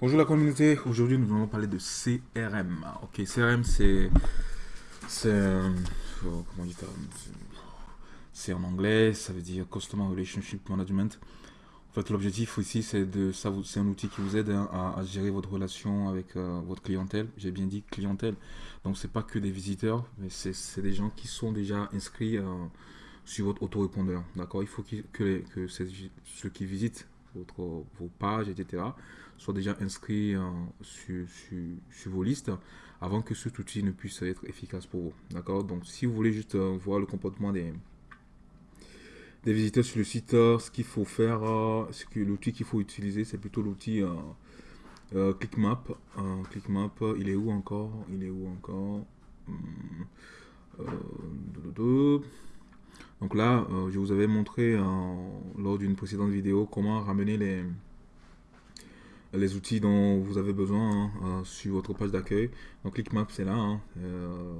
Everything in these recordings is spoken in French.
Bonjour la communauté, aujourd'hui nous allons parler de CRM. Ok, CRM c'est... C'est... Euh, comment dire C'est en anglais, ça veut dire Customer Relationship Management. En fait, l'objectif ici, c'est de, c'est un outil qui vous aide hein, à, gérer votre relation avec euh, votre clientèle. J'ai bien dit clientèle. Donc, c'est pas que des visiteurs, mais c'est des gens qui sont déjà inscrits euh, sur votre autorépondeur. D'accord? Il faut que ceux qui visitent votre, vos pages, etc., soient déjà inscrits euh, sur, sur, vos listes avant que cet outil ne puisse être efficace pour vous. D'accord? Donc, si vous voulez juste euh, voir le comportement des, des visiteurs sur le site, euh, ce qu'il faut faire, ce que l'outil qu'il faut utiliser, c'est plutôt l'outil ClickMap. ClickMap, il est où encore? Il est où encore? Hmm, donc là, je vous avais montré lors d'une précédente vidéo comment ramener les, outils dont vous avez besoin hein, euh, sur votre page d'accueil. Donc ClickMap c'est là, hein. euh,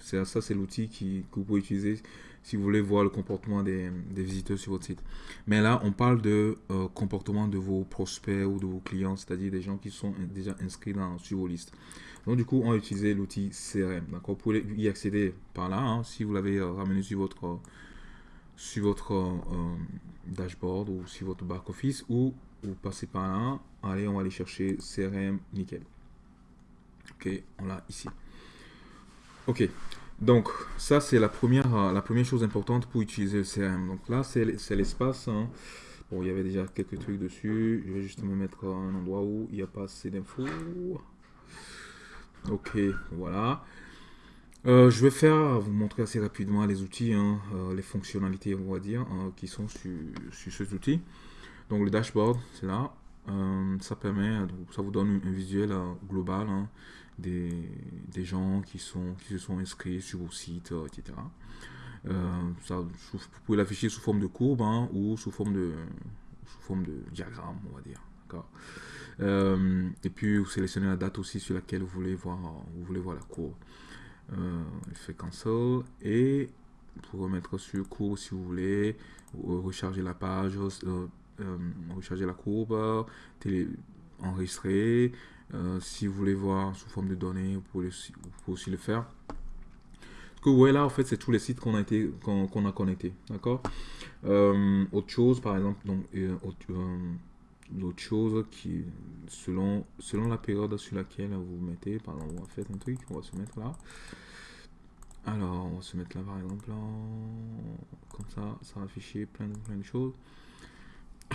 c'est ça c'est l'outil que vous pouvez utiliser si vous voulez voir le comportement des, visiteurs sur votre site. Mais là on parle de euh, comportement de vos prospects ou de vos clients, c'est-à-dire des gens qui sont déjà inscrits dans, sur vos listes. Donc du coup on va utiliser l'outil CRM. D'accord, vous pouvez y accéder par là hein, si vous l'avez ramené sur votre sur votre dashboard ou sur votre back office ou vous passez par là. Allez, on va aller chercher CRM, nickel. Ok, on l'a ici. Ok, donc ça c'est la première, euh, la première chose importante pour utiliser le CRM. Donc là c'est l'espace. Hein. Bon, il y avait déjà quelques trucs dessus. Je vais juste me mettre à un endroit où il n'y a pas assez d'infos. Ok, voilà. Euh, je vais faire, vous montrer assez rapidement les outils, hein, euh, les fonctionnalités, on va dire, hein, qui sont sur, sur cet outil. Donc le dashboard, c'est là. Euh, ça permet, ça vous donne un visuel euh, global hein, des, gens qui, sont, qui se sont inscrits sur vos sites, euh, etc. ça, vous pouvez l'afficher sous forme de courbe ou sous forme de, sous forme de diagramme, on va dire. Et puis vous sélectionnez la date aussi sur laquelle vous voulez voir, vous voulez voir la courbe. fait cancel et pour remettre sur courbe si vous voulez, recharger la page, euh, recharger la courbe, télé, enregistrer. Euh, si vous voulez voir sous forme de données, vous pouvez, aussi le faire. Ce que vous voyez là, en fait, c'est tous les sites qu'on a, été, qu'on a connectés. D'accord euh, Autre chose, par exemple, donc, chose qui, selon, selon la période sur laquelle vous mettez, par exemple, on va faire un truc, on va se mettre là. Alors, on va se mettre là, par exemple, comme ça, ça va afficher plein de, plein de choses.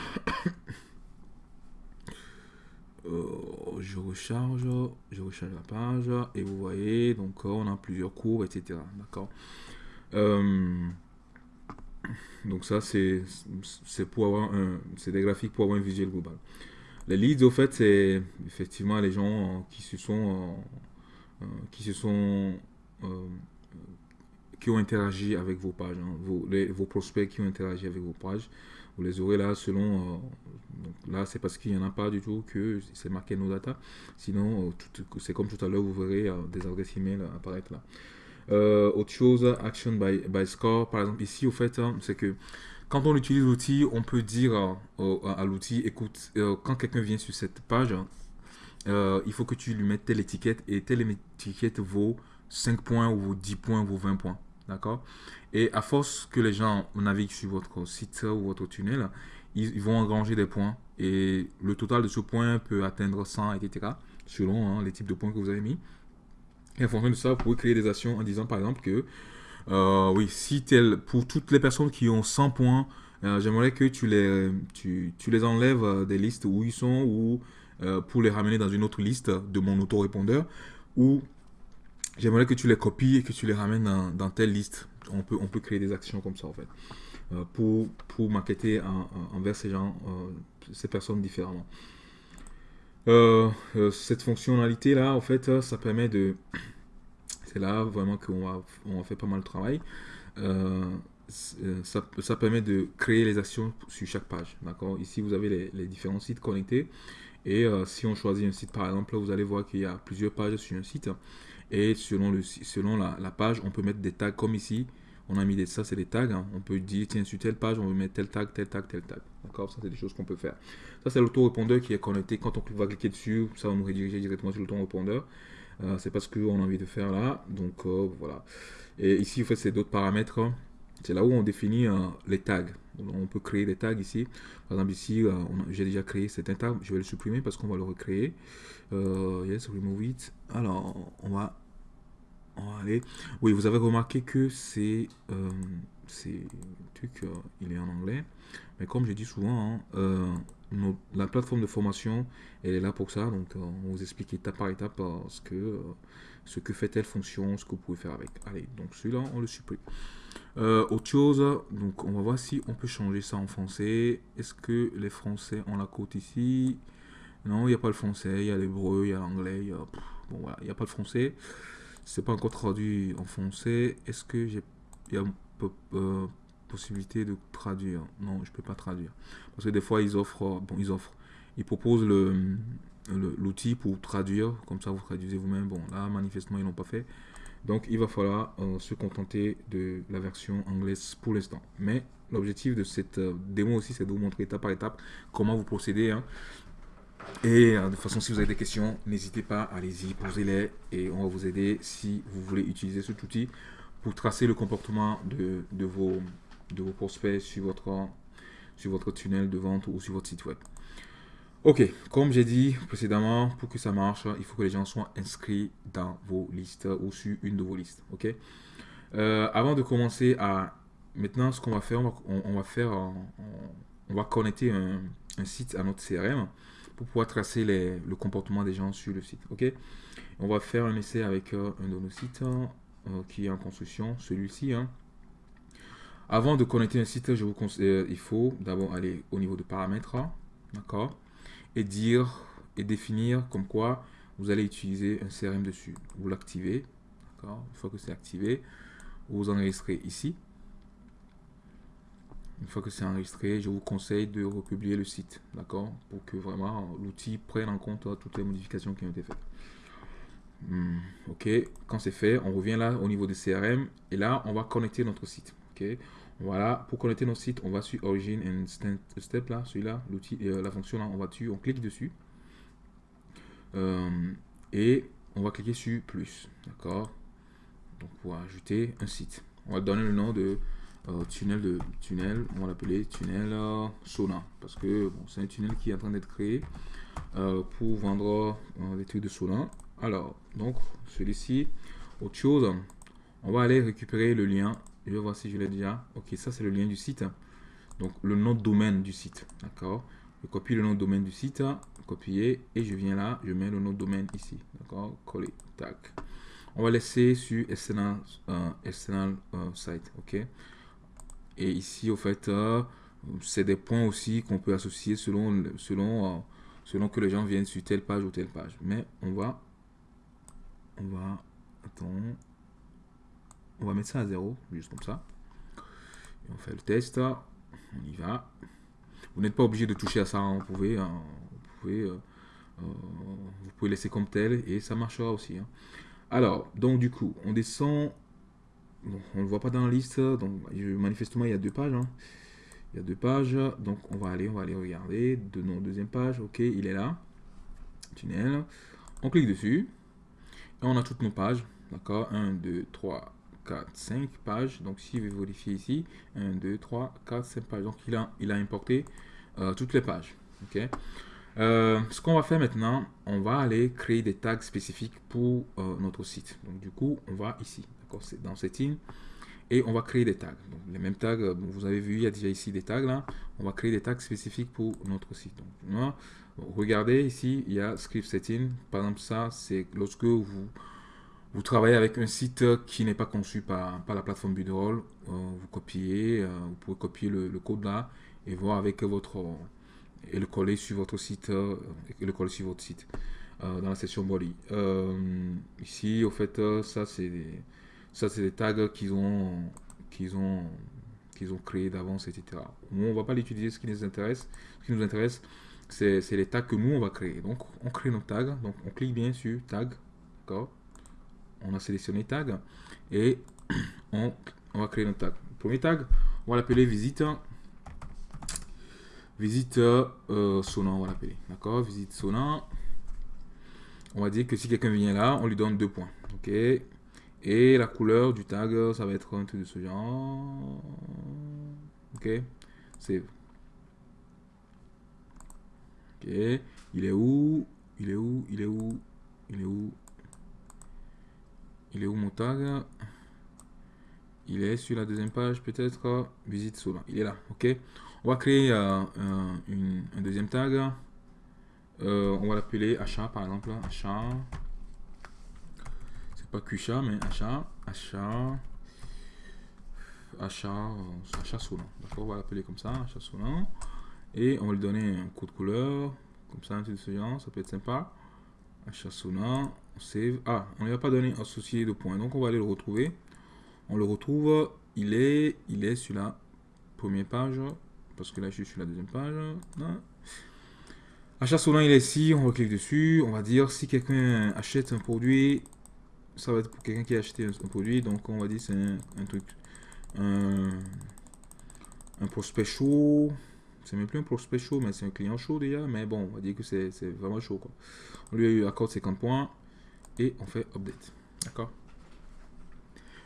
Euh, je recharge, je recharge la page et vous voyez, donc on a plusieurs courbes, etc. D'accord euh, Donc ça, c'est des graphiques pour avoir un visuel global. Les leads, au fait, c'est effectivement les gens qui se sont, euh, qui se sont, qui ont interagi avec vos pages, hein. vos, vos prospects qui ont interagi avec vos pages. Vous les aurez là selon... Euh, là, c'est parce qu'il n'y en a pas du tout que c'est marqué nos data. Sinon, euh, c'est comme tout à l'heure, vous verrez euh, des adresses email apparaître là. Autre chose, action by, score, par exemple, ici, au fait, hein, c'est que quand on utilise l'outil, on peut dire à, l'outil, écoute, quand quelqu'un vient sur cette page, il faut que tu lui mettes telle étiquette et telle étiquette vaut 5 points ou vaut 10 points, vaut 20 points. D'accord? Et à force que les gens naviguent sur votre site ou votre tunnel, ils, vont engranger des points. Et le total de ce point peut atteindre 100, etc. Selon hein, les types de points que vous avez mis. Et en fonction de ça, vous pouvez créer des actions en disant par exemple que, euh, oui, si tel, pour toutes les personnes qui ont 100 points, euh, j'aimerais que tu les, tu, tu les enlèves euh, des listes où ils sont ou pour les ramener dans une autre liste de mon autorépondeur ou J'aimerais que tu les copies et que tu les ramènes dans, telle liste. On peut, on peut créer des actions comme ça en fait. Pour, pour envers ces gens, ces personnes différemment. Cette fonctionnalité là, en fait, ça permet de... C'est là vraiment qu'on va, on faire pas mal de travail. Ça, ça, permet de créer les actions sur chaque page. D'accord? Ici, vous avez les, les, différents sites connectés. Et si on choisit un site, par exemple, vous allez voir qu'il y a plusieurs pages sur un site. Et selon, le, selon la, page, on peut mettre des tags comme ici. on a mis des, ça c'est des tags. Hein. On peut dire, tiens, sur telle page, on veut mettre tel tag, tel tag, tel tag. D'accord? Ça, c'est des choses qu'on peut faire. Ça, c'est l'autorépondeur qui est connecté. Quand on va cliquer dessus, ça va nous rediriger directement sur l'autorépondeur. Euh, c'est pas ce qu'on a envie de faire là. Donc, euh, voilà. Et ici, en fait, c'est d'autres paramètres. C'est là où on définit euh, les tags. On peut créer des tags ici. Par exemple, ici, j'ai déjà créé cet tag. Je vais le supprimer parce qu'on va le recréer. yes, remove it. Alors, on va aller. Oui, vous avez remarqué que c'est euh, truc, euh, il est en anglais. Mais comme je dis souvent, hein, euh, la plateforme de formation, elle est là pour ça. Donc, euh, on vous explique étape par étape ce que, ce que fait telle fonction, ce que vous pouvez faire avec. Allez, donc celui-là, on le supprime. autre chose, donc on va voir si on peut changer ça en français. Est-ce que les Français ont la côte ici? Non, il n'y a pas le français, il y a l'hébreu, il y a l'anglais, bon voilà, il n'y a pas le français c'est pas encore traduit en français. Est-ce que j'ai euh, possibilité de traduire Non, je peux pas traduire parce que des fois ils offrent, bon ils offrent, ils proposent le l'outil pour traduire, comme ça vous traduisez vous-même. Bon là manifestement ils l'ont pas fait, donc il va falloir euh, se contenter de la version anglaise pour l'instant. Mais l'objectif de cette euh, démo aussi c'est de vous montrer étape par étape comment vous procédez. Hein. Et euh, de toute façon, si vous avez des questions, n'hésitez pas, allez-y, posez-les et on va vous aider si vous voulez utiliser cet outil pour tracer le comportement de, de, vos, de vos prospects sur votre, sur votre tunnel de vente ou sur votre site web. Ok, comme j'ai dit précédemment, pour que ça marche, il faut que les gens soient inscrits dans vos listes ou sur une de vos listes. Ok? Euh, avant de commencer à maintenant, ce qu'on va faire, on va, faire, on, va connecter un, un, site à notre CRM pour pouvoir tracer le comportement des gens sur le site. Ok, on va faire un essai avec euh, un de nos sites qui est en construction, celui-ci. Hein. Avant de connecter un site, je vous conseille, euh, il faut d'abord aller au niveau de paramètres, d'accord, et dire et définir comme quoi vous allez utiliser un CRM dessus. Vous l'activez, d'accord. Une fois que c'est activé, vous enregistrez ici. Une fois que c'est enregistré, je vous conseille de republier le site, d'accord Pour que vraiment l'outil prenne en compte toutes les modifications qui ont été faites. Hmm, ok, quand c'est fait, on revient là au niveau des CRM et là, on va connecter notre site. Ok, voilà, pour connecter notre site, on va sur Origin and Step là, celui-là, l'outil, euh, la fonction là, on va dessus, on clique dessus euh, et on va cliquer sur plus, d'accord? Donc pour ajouter un site, on va donner le nom de euh, tunnel de tunnel, on va l'appeler tunnel euh, Sona parce que c'est un tunnel qui est en train d'être créé pour vendre des trucs de Sona. Alors, donc celui-ci, autre chose, on va aller récupérer le lien. Je vais voir si je l'ai déjà. Ok, ça c'est le lien du site. Donc le nom de domaine du site, d'accord. Je copie le nom de domaine du site, copier et je viens là, je mets le nom de domaine ici, d'accord. Coller, tac. On va laisser sur external, external site, ok. Et ici, au fait, euh, c'est des points aussi qu'on peut associer selon, selon, euh, selon que les gens viennent sur telle page ou telle page. Mais on va, on va, on va mettre ça à zéro, juste comme ça. Et on fait le test, on y va. Vous n'êtes pas obligé de toucher à ça, hein. vous pouvez, hein, vous pouvez, euh, vous pouvez laisser comme tel et ça marchera aussi. Hein. Alors, donc du coup, on descend on ne le voit pas dans la liste, donc manifestement il y a deux pages. Il y a deux pages, donc on va aller, on va aller regarder. Deuxième page, ok, il est là. Tunnel. On clique dessus. On a toutes nos pages. D'accord? 1, 2, 3, 4, 5 pages. Donc si je vais vérifier ici, 1, 2, 3, 4, 5 pages. Donc il a, il a importé euh, toutes les pages. Ok? Euh, ce qu'on va faire maintenant, on va aller créer des tags spécifiques pour euh, notre site. Donc du coup, on va ici c'est dans Setting. Et on va créer des tags. Donc, les mêmes tags, vous avez vu, il y a déjà ici des tags là. On va créer des tags spécifiques pour notre site. Donc, regardez ici, il y a Script Setting. Par exemple, ça, c'est lorsque vous, vous travaillez avec un site qui n'est pas conçu par, par la plateforme Budroll. Euh, vous copiez, euh, vous pouvez copier le, code là et voir avec votre et le coller sur votre site et le coller sur votre site dans la section body. ici, au fait, ça c'est ça, c'est des tags qu'ils ont, qu'ils ont, qu'ils ont créés d'avance, etc. On va pas l'utiliser. Ce qui nous intéresse, ce qui nous intéresse, c'est les tags que nous, on va créer. Donc, on crée nos tags. Donc, on clique bien sur tag. D'accord? On a sélectionné tag. Et on, va créer notre tag. premier tag, on va l'appeler visite. Visite euh, on va l'appeler. D'accord? Visite sonnant. On va dire que si quelqu'un vient là, on lui donne deux points. Ok? Et la couleur du tag, ça va être un truc de ce genre. Ok? Save. Ok. Il est où? Il est où? Il est où? Il est où? Il est où mon tag? Il est sur la deuxième page peut-être. Visite Solin. Il est là. Ok. On va créer euh, un, deuxième tag. Euh, on va l'appeler achat par exemple. Achat. C'est pas QChat mais achat. Achat. Achat. Euh, achat Solin. D'accord On va l'appeler comme ça. Achat Solin. Et on va lui donner un code couleur. Comme ça, un petit de ça peut être sympa. Achat Solin. On save. Ah, on lui a pas donné associé de points. Donc on va aller le retrouver. On le retrouve. Il est, il est sur la première page parce que là je suis sur la deuxième page. Achat Solin, il est ici, on clique dessus, on va dire si quelqu'un achète un produit, ça va être pour quelqu'un qui a acheté un, produit, donc on va dire c'est un, truc, un, prospect chaud, c'est même plus un prospect chaud, mais c'est un client chaud déjà, mais bon, on va dire que c'est vraiment chaud quoi. On lui accorde 50 points et on fait update, d'accord?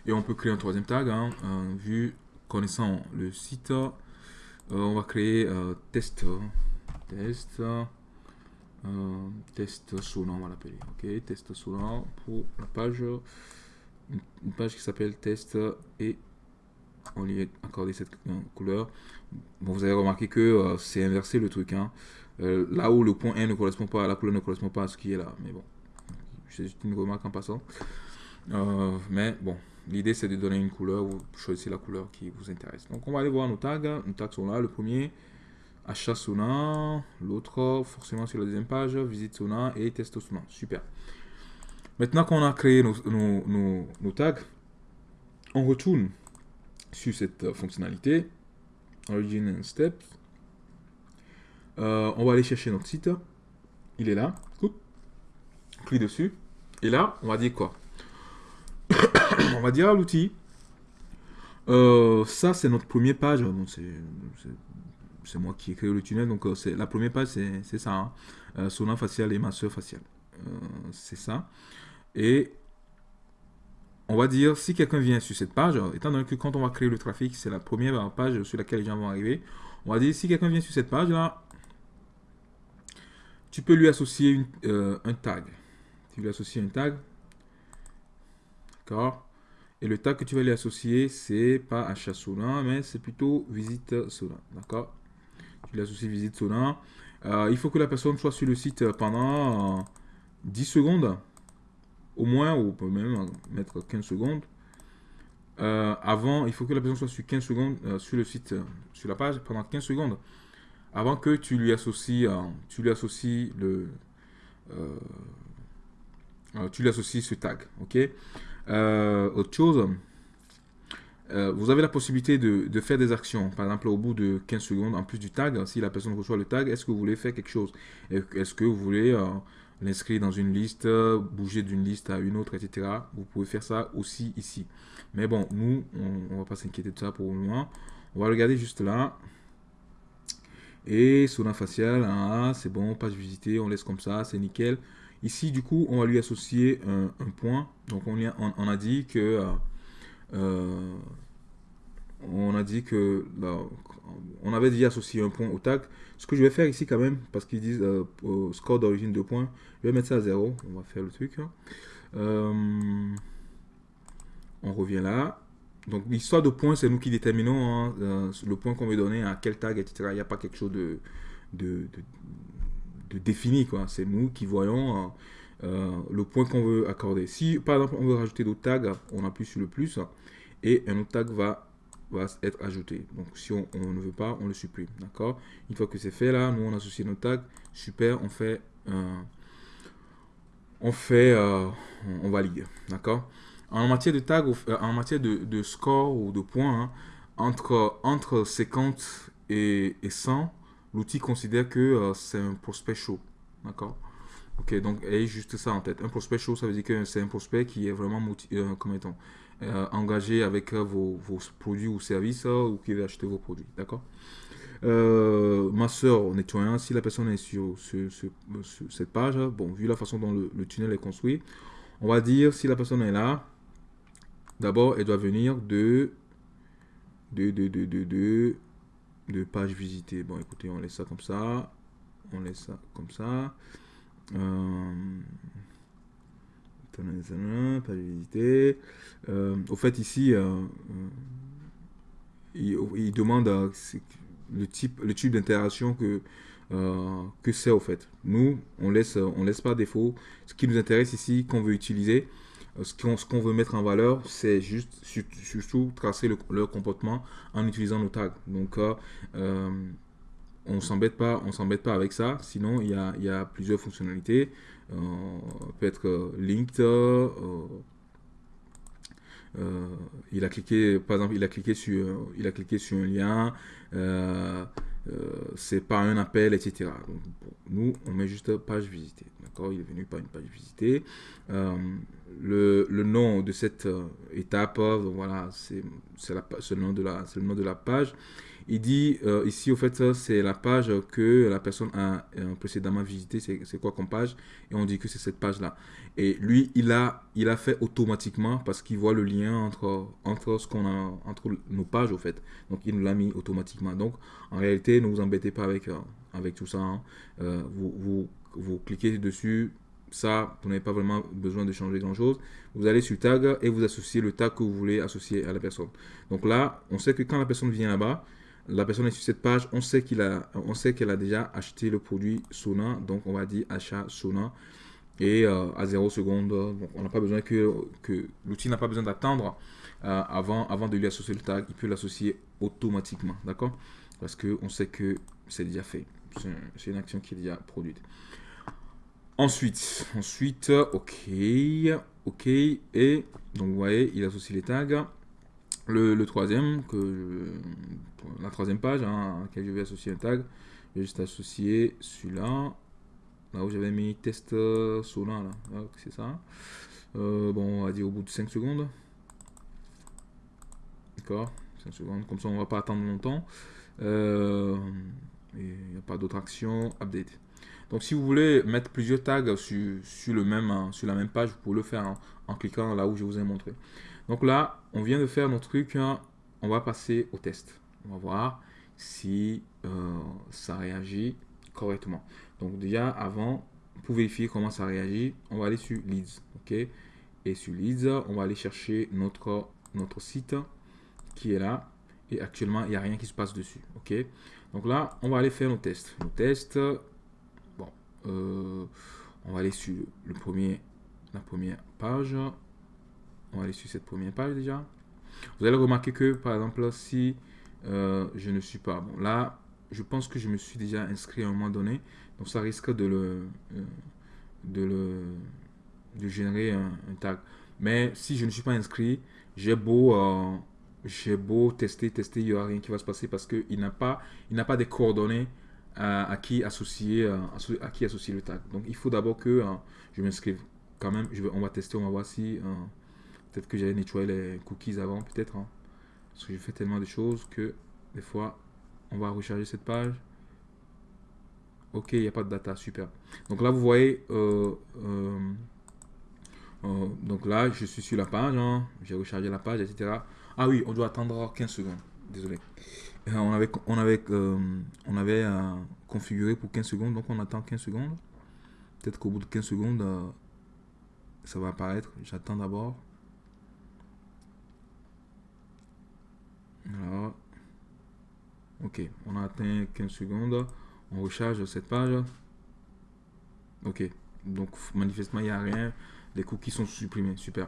Et on peut créer un troisième tag, hein, vu connaissant le site, euh, on va créer euh, test, test, euh, test Solon, on va l'appeler. Ok, test Solon pour la page, une, page qui s'appelle test et on lui a accordé cette couleur. Bon, vous avez remarqué que c'est inversé le truc. Hein. là où le point 1 ne correspond pas, la couleur ne correspond pas à ce qui est là. Mais bon, c'est juste une remarque en passant. mais bon, L'idée, c'est de donner une couleur, vous choisissez la couleur qui vous intéresse. Donc, on va aller voir nos tags. Nos tags sont là. Le premier, achat Sona. L'autre, forcément sur la deuxième page, visite Sona et test Sona. Super. Maintenant qu'on a créé nos, tags, on retourne sur cette fonctionnalité. Origin and Steps. Euh, on va aller chercher notre site. Il est là. Clique dessus. Et là, on va dire quoi? On va dire à l'outil, euh, ça c'est notre première page, c'est moi qui ai créé le tunnel, donc euh, c'est la première page c'est ça, hein. euh, facial et masseur facial, c'est ça. Et on va dire, si quelqu'un vient sur cette page, étant donné que quand on va créer le trafic, c'est la première page sur laquelle les gens vont arriver, on va dire, si quelqu'un vient sur cette page là, tu peux lui associer un tag. Tu lui associes un tag, d'accord et le tag que tu vas lui associer, c'est pas achat Solin, mais c'est plutôt visite Solin. D'accord Tu lui associes visite Solin. Euh, il faut que la personne soit sur le site pendant 10 secondes. Au moins, ou on peut même mettre 15 secondes. Euh, avant, il faut que la personne soit sur 15 secondes euh, sur le site, sur la page, pendant 15 secondes. Avant que tu lui associes, tu lui associes le... tu lui associes ce tag. Ok? Euh, autre chose, euh, vous avez la possibilité de, faire des actions. Par exemple, au bout de 15 secondes, en plus du tag, si la personne reçoit le tag, est-ce que vous voulez faire quelque chose? Est-ce que vous voulez euh, l'inscrire dans une liste, bouger d'une liste à une autre, etc. Vous pouvez faire ça aussi ici. Mais bon, nous, on ne va pas s'inquiéter de ça pour le moment. On va regarder juste là. Et la facial, c'est bon, page visitée, on laisse comme ça, c'est nickel. Ici, du coup, on va lui associer un, point. Donc, on, on, a dit que... Euh, euh, on a dit que... on avait dit associer un point au tag. Ce que je vais faire ici quand même, parce qu'ils disent euh, score d'origine de points, je vais mettre ça à 0. On va faire le truc. Hein. on revient là. Donc, l'histoire de points, c'est nous qui déterminons hein, le point qu'on veut donner à quel tag, etc. Il n'y a pas quelque chose de, de, de défini. quoi. C'est nous qui voyons euh, euh, le point qu'on veut accorder. Si par exemple on veut rajouter d'autres tags, on appuie sur le plus et un autre tag va, va être ajouté. Donc si on, ne veut pas, on le supprime. D'accord? Une fois que c'est fait là, nous on associe nos tags. Super, on fait on fait euh, on valide. D'accord? En matière de tag, en matière de, score ou de points, hein, entre, entre 50 et, et 100, l'outil considère que euh, c'est un prospect chaud. D'accord? Ok, donc ayez juste ça en tête. Un prospect chaud, ça veut dire que c'est un prospect qui est vraiment euh, euh, engagé avec vos, vos, produits ou services ou qui veut acheter vos produits. D'accord? Ma soeur, en nettoyant, si la personne est sur, cette page, bon, vu la façon dont le, tunnel est construit, on va dire si la personne est là, d'abord elle doit venir de de, de, de, de, de page visitée. Bon, écoutez, on laisse ça comme ça. On laisse ça comme ça. Euh, page visitée. Euh, au fait, ici, euh, il, demande le type, le type d'interaction que, que c'est au fait. Nous, on laisse, on laisse pas défaut. Ce qui nous intéresse ici, qu'on veut utiliser, ce qu'on veut mettre en valeur, c'est juste surtout tracer leur comportement en utilisant nos tags. Donc, euh, euh, on s'embête pas, on s'embête pas avec ça. Sinon, il y a, y a plusieurs fonctionnalités. Euh, peut être linked. il a cliqué, par exemple, il a cliqué sur, il a cliqué sur un lien. c'est pas un appel, etc. Nous, on met juste page visitée. D'accord Il est venu par une page visitée le, le, nom de cette euh, étape, euh, voilà, c'est le, nom de la, le nom de la page. Il dit euh, ici, au fait, c'est la page que la personne a précédemment visité. C'est quoi comme page? Et on dit que c'est cette page-là. Et lui, il a, il a fait automatiquement parce qu'il voit le lien entre, entre, ce qu'on a, entre nos pages, au fait. Donc, il nous l'a mis automatiquement. Donc, en réalité, ne vous embêtez pas avec, avec tout ça. Hein. vous, vous, vous cliquez dessus, ça, vous n'avez pas vraiment besoin de changer grand-chose. Vous allez sur tag et vous associez le tag que vous voulez associer à la personne. Donc là, on sait que quand la personne vient là-bas, la personne est sur cette page, on sait qu'il a, on sait qu'elle a déjà acheté le produit Sona, donc on va dire achat Sona et euh, à 0 seconde. on n'a pas besoin que, l'outil n'a pas besoin d'attendre euh, avant, avant de lui associer le tag, il peut l'associer automatiquement, d'accord? Parce que on sait que c'est déjà fait. C'est une action qui est déjà produite. Ensuite, ensuite, ok, ok, et donc vous voyez, il associe les tags. Le, troisième, que la troisième page hein, à laquelle je vais associer un tag, je vais juste associer celui-là, là où j'avais mis test Solin, là, c'est ça. Euh, bon, on va dire au bout de 5 secondes. D'accord 5 secondes, comme ça on va pas attendre longtemps. Euh, il n'y a pas d'autre action, update. Donc si vous voulez mettre plusieurs tags sur, le même, hein, sur la même page, vous pouvez le faire en, cliquant là où je vous ai montré. Donc là, on vient de faire notre truc, hein. on va passer au test. On va voir si euh, ça réagit correctement. Donc déjà, avant, pour vérifier comment ça réagit, on va aller sur Leads. Et sur Leads, on va aller chercher notre, site qui est là. Et actuellement, il n'y a rien qui se passe dessus. ok? Donc là, on va aller faire nos tests. Nos tests, euh, on va aller sur le premier, la première page. Aller sur cette première page déjà. Vous allez remarquer que, par exemple, si euh, je ne suis pas... Bon, là, je pense que je me suis déjà inscrit à un moment donné. Donc, ça risque de le... Euh, de le de générer un, tag. Mais si je ne suis pas inscrit, j'ai beau, j'ai beau tester, tester, il n'y aura rien qui va se passer parce qu'il n'a pas, il n'a pas des coordonnées à, qui associer, euh, à, qui associer le tag. Donc il faut d'abord que euh, je m'inscrive. Quand même, je vais, on va tester, on va voir si euh, peut-être que j'allais nettoyer les cookies avant, peut-être. Hein. parce que je fais tellement de choses que des fois, on va recharger cette page. Ok, il n'y a pas de data, super. Donc là, vous voyez, donc là, je suis sur la page, hein. j'ai rechargé la page, etc. Ah oui, on doit attendre 15 secondes. Désolé. Euh, on avait, on avait, euh, on avait euh, configuré pour 15 secondes, donc on attend 15 secondes. Peut-être qu'au bout de 15 secondes, ça va apparaître. J'attends d'abord. Ok, on a atteint 15 secondes. On recharge cette page. Ok, donc manifestement, il n'y a rien les cookies sont supprimés. Super.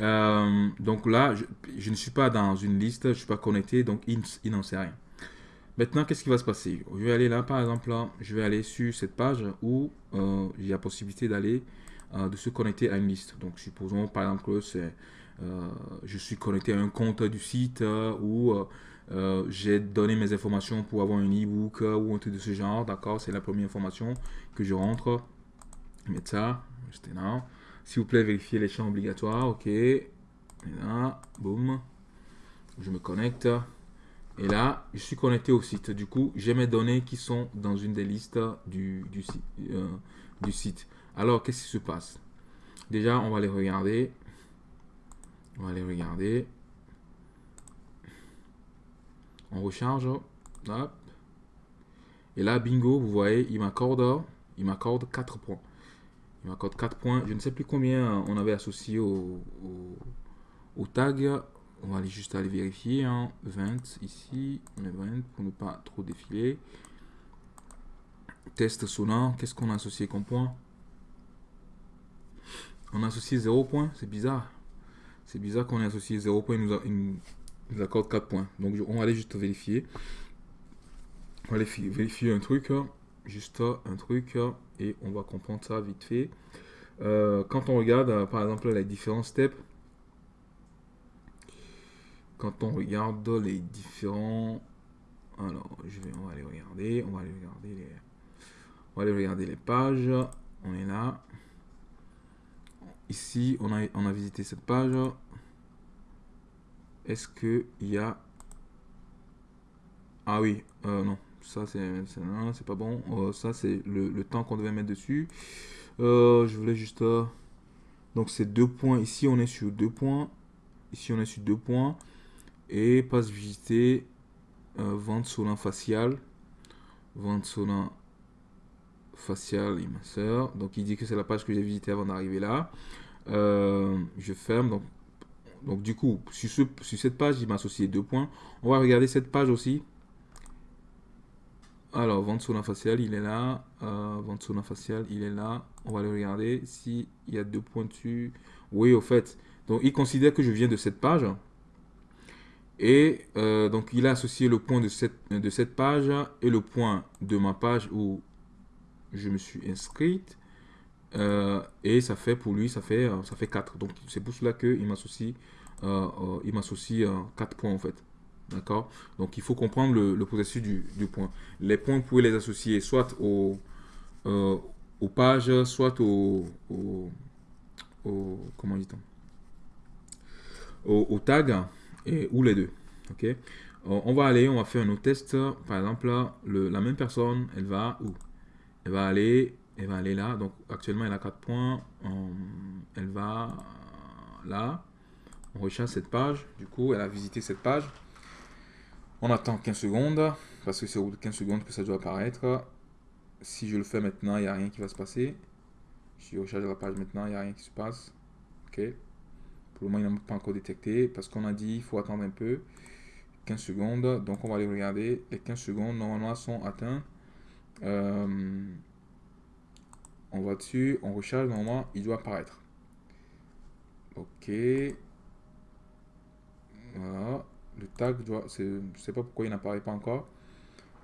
Euh, donc là, je, ne suis pas dans une liste, je ne suis pas connecté, donc il, n'en sait rien. Maintenant, qu'est-ce qui va se passer? Je vais aller là, par exemple, là, je vais aller sur cette page où euh, il y a possibilité d'aller, euh, de se connecter à une liste. Donc, supposons par exemple que c'est, je suis connecté à un compte du site où j'ai donné mes informations pour avoir un e-book ou un truc de ce genre. D'accord C'est la première information que je rentre. mettre ça, juste là. S'il vous plaît, vérifiez les champs obligatoires, ok. Et là, boum, je me connecte. Et là, je suis connecté au site. Du coup, j'ai mes données qui sont dans une des listes du, euh, du site. Alors, qu'est-ce qui se passe? Déjà, on va les regarder. On va les regarder. On recharge. Hop. Et là, bingo, vous voyez, il m'accorde, il m'accorde 4 points. Il m'accorde 4 points. Je ne sais plus combien on avait associé au, tag. On va aller juste aller vérifier. 20 hein. ici. 20 pour ne pas trop défiler. Test sonore. Qu'est-ce qu'on a associé comme point? On a associé 0 points. C'est bizarre. C'est bizarre qu'on ait associé 0 points. Il nous, il nous accorde 4 points. Donc on va aller juste vérifier. On va aller vérifier un truc, hein. juste un truc, hein, et on va comprendre ça vite fait. Euh, quand on regarde, euh, par exemple, les différents steps, quand on regarde les différents... Alors, je vais, on va aller regarder, on va aller regarder les... On va aller regarder les pages. On est là. Ici, on a, on a visité cette page. Est-ce qu'il y a... Ah oui, euh, non ça c'est pas bon. Euh, ça c'est le, temps qu'on devait mettre dessus. Euh, je voulais juste... Donc c'est deux points. Ici on est sur deux points. Ici on est sur deux points. Et passe visiter vente solin facial. Vente solin facial et ma soeur. Donc il dit que c'est la page que j'ai visité avant d'arriver là. je ferme. Donc, donc du coup, sur, ce, sur cette page, il m'a associé deux points. On va regarder cette page aussi. Alors, vente faciale, facial, il est là. Euh, vente faciale, facial, il est là. On va aller regarder s'il y a deux points dessus. Oui, au fait. Donc, il considère que je viens de cette page. Et euh, donc, il a associé le point de cette, de cette page et le point de ma page où je me suis inscrite. Euh, et ça fait, pour lui, ça fait, ça fait 4. Donc, c'est pour cela qu'il m'associe il m'associe 4 points, en fait. D'accord? Donc, il faut comprendre le, processus du, point. Les points, vous pouvez les associer soit au, euh, aux pages, soit au, comment dit-on? Au, tag, et, ou les deux. Ok? Euh, On va aller, on va faire un autre test. Par exemple, la même personne, elle va où? Elle va aller, elle va aller là. Donc, actuellement, elle a 4 points. Euh, elle va là. On recherche cette page. Du coup, elle a visité cette page. On attend 15 secondes, parce que c'est au bout de 15 secondes que ça doit apparaître. Si je le fais maintenant, il n'y a rien qui va se passer. Si je recharge la page maintenant, il n'y a rien qui se passe. Ok. Pour le moment, il n'a pas encore détecté, parce qu'on a dit il faut attendre un peu. 15 secondes, donc on va aller regarder. Les 15 secondes, normalement, sont atteintes. Euh, on va dessus, on recharge, normalement, il doit apparaître. Ok. Voilà le tag doit, je ne sais pas pourquoi il n'apparaît pas encore,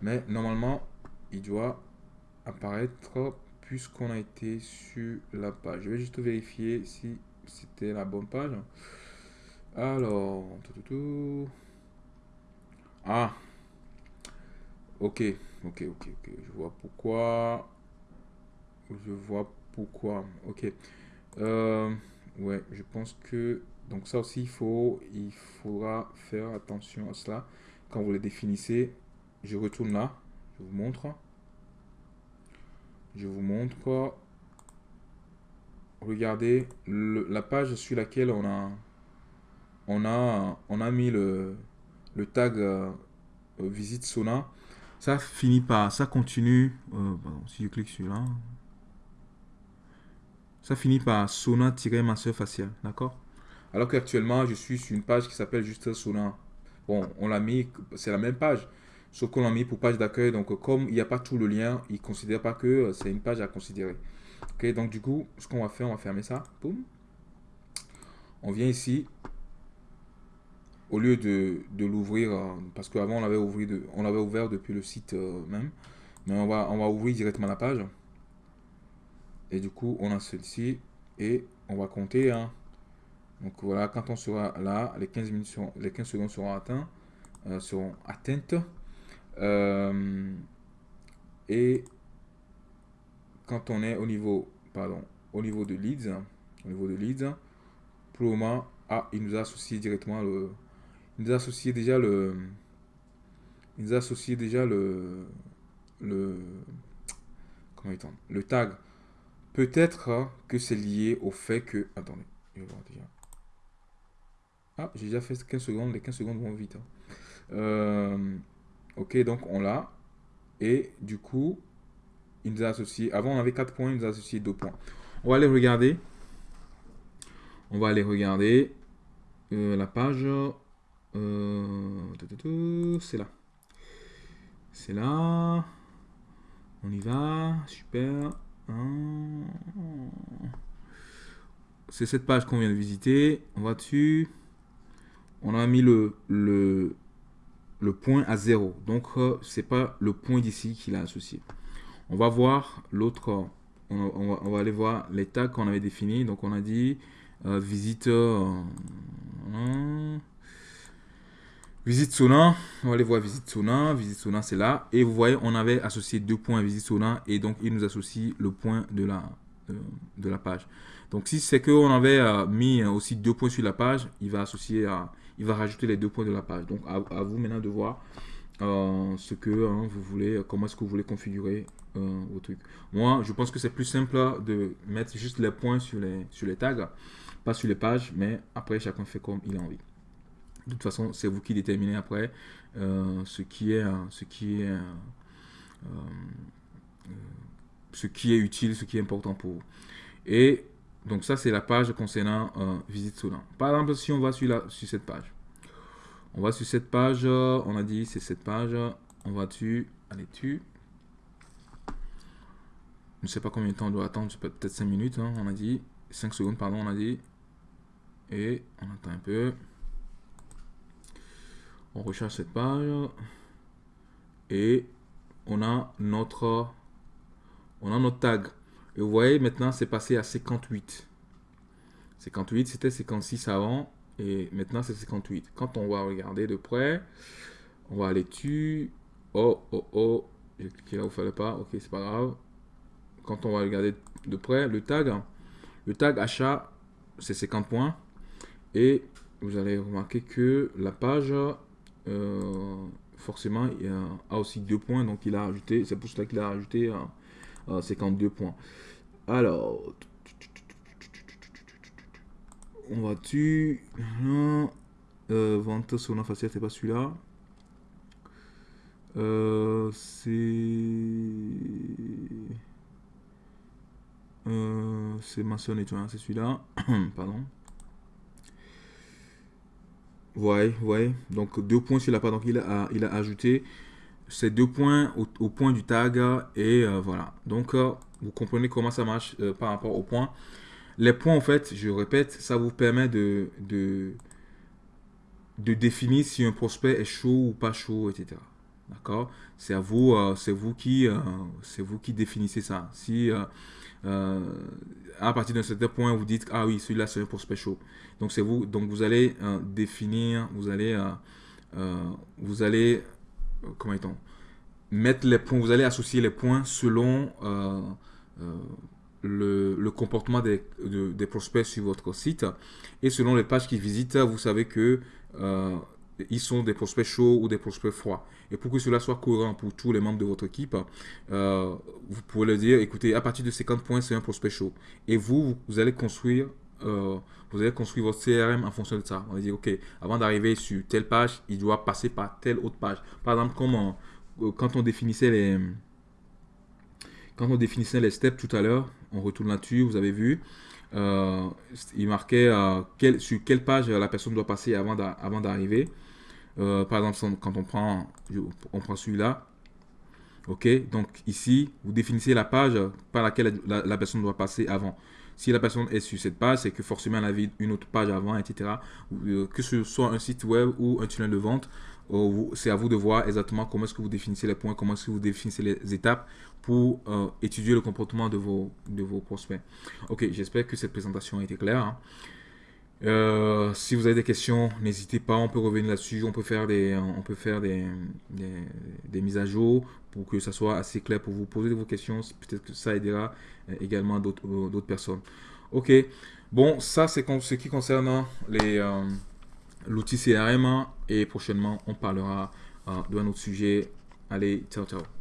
mais normalement, il doit apparaître puisqu'on a été sur la page. Je vais juste vérifier si c'était la bonne page. Alors, ah, ok, ok, ok, ok, je vois pourquoi, je vois pourquoi, ok, euh, ouais, je pense que donc ça aussi, il, faut, il faudra faire attention à cela. Quand vous les définissez, je retourne là, je vous montre. Je vous montre. Regardez la page sur laquelle on a, on a, on a mis le, le tag euh, visite Sona. Ça finit par, ça continue, euh, si je clique sur là, ça finit par Sona-masseur facial, d'accord? Alors qu'actuellement, je suis sur une page qui s'appelle juste Sona. Bon, on l'a mis, c'est la même page, sauf qu'on l'a mis pour page d'accueil. Donc, comme il n'y a pas tout le lien, il ne considère pas que c'est une page à considérer. Ok, donc du coup, ce qu'on va faire, on va fermer ça. Boum. On vient ici. Au lieu de, l'ouvrir, euh, parce qu'avant on l'avait ouvert, on ouvert depuis le site euh, même. Mais on va, on va ouvrir directement la page. Et du coup, on a celle-ci. Et on va compter. Hein, donc voilà, quand on sera là, les 15, minutes les 15 secondes seront, atteints, euh, seront atteintes. Et quand on est au niveau pardon, au niveau de leads, au niveau de leads, pour le moment, ah, il nous a associé directement le, il nous déjà le, nous a associé déjà le, le, comment il le tag. Peut-être que c'est lié au fait que, attendez, je vais voir déjà. Ah, j'ai déjà fait 15 secondes, les 15 secondes vont vite. Hein. Euh, ok, donc on l'a. Et du coup, il nous a avant on avait 4 points, il nous a associé 2 points. On va aller regarder. On va aller regarder euh, la page. Euh, c'est là. C'est là. On y va. Super. Hein. C'est cette page qu'on vient de visiter. On va dessus. On a mis le, le, le point à 0. Donc, euh, c'est pas le point d'ici qu'il a associé. On va voir l'autre. On, va aller voir tags qu'on avait définis. Donc, on a dit euh, visite. Euh, visite Sona. On va aller voir visite Sona. Visite Sona, c'est là. Et vous voyez, on avait associé deux points à visite Sona. Et donc, il nous associe le point de la, de, la page. Donc, si c'est qu'on avait mis aussi deux points sur la page, il va associer il va rajouter les deux points de la page. Donc à, vous maintenant de voir euh, ce que hein, vous voulez, comment est-ce que vous voulez configurer euh, vos trucs. Moi, je pense que c'est plus simple de mettre juste les points sur les, sur les tags, pas sur les pages, mais après chacun fait comme il a envie. De toute façon, c'est vous qui déterminez après euh, ce qui est, ce qui est, ce qui est utile, ce qui est important pour vous. Et donc ça, c'est la page concernant euh, Visite Solan. Par exemple, si on va sur, la, sur cette page, on va sur cette page, on a dit c'est cette page, on va dessus, allez dessus. Je ne sais pas combien de temps on doit attendre, peut-être 5 minutes, hein, on a dit, 5 secondes, pardon, on a dit. Et on attend un peu. On recharge cette page. Et on a notre, on a notre tag. Et vous voyez, maintenant, c'est passé à 58. 58, c'était 56 avant. Et maintenant, c'est 58. Quand on va regarder de près, on va aller dessus. Oh, oh, oh. J'ai cliqué là où il fallait pas. Ok, c'est pas grave. Quand on va regarder de près, le tag, le tag achat, c'est 50 points. Et vous allez remarquer que la page, forcément, il a, aussi deux points. Donc, il a ajouté, c'est pour cela qu'il a ajouté 52 euh, points. Alors, on va. Euh, vente sur la c'est pas celui-là. Euh, c'est. Euh, c'est tu vois, c'est celui-là. Pardon. Ouais, ouais. Donc deux points sur la page. Donc il a, ajouté ces deux points au, point du tag. Et euh, voilà. Donc vous comprenez comment ça marche euh, par rapport aux points. Les points, en fait, je répète, ça vous permet de définir si un prospect est chaud ou pas chaud, etc. D'accord? C'est à vous, euh, c'est vous qui, euh, c'est vous qui définissez ça. Si à partir d'un certain point vous dites ah oui celui-là c'est un prospect chaud, donc c'est vous, donc vous allez définir, vous allez, vous allez, comment est-on mettre les points, vous allez associer les points selon euh, le, comportement des, des, prospects sur votre site. Et selon les pages qu'ils visitent, vous savez que euh, ils sont des prospects chauds ou des prospects froids. Et pour que cela soit cohérent pour tous les membres de votre équipe, euh, vous pouvez leur dire, écoutez, à partir de 50 points, c'est un prospect chaud. Et vous, vous allez construire, vous allez construire votre CRM en fonction de ça. On va dire, ok, avant d'arriver sur telle page, il doit passer par telle autre page. Par exemple, comme quand on définissait les quand on définissait les steps tout à l'heure, on retourne là-dessus, vous avez vu, euh, il marquait euh, sur quelle page la personne doit passer avant d'arriver. Euh, par exemple, quand on prend, on prend celui-là, ok, donc ici, vous définissez la page par laquelle la, personne doit passer avant. Si la personne est sur cette page, c'est que forcément elle avait une autre page avant, etc. que ce soit un site web ou un tunnel de vente, c'est à vous de voir exactement comment est-ce que vous définissez les points, comment est-ce que vous définissez les étapes pour euh, étudier le comportement de vos, de vos prospects. Ok, j'espère que cette présentation a été claire. Hein. Euh, si vous avez des questions, n'hésitez pas, on peut revenir là-dessus, on peut faire, des, on peut faire des, des, mises à jour pour que ça soit assez clair pour vous poser vos questions. Peut-être que ça aidera euh, également euh, d'autres personnes. Ok, bon, ça c'est ce qui concerne l'outil CRM et prochainement on parlera d'un autre sujet. Allez, ciao ciao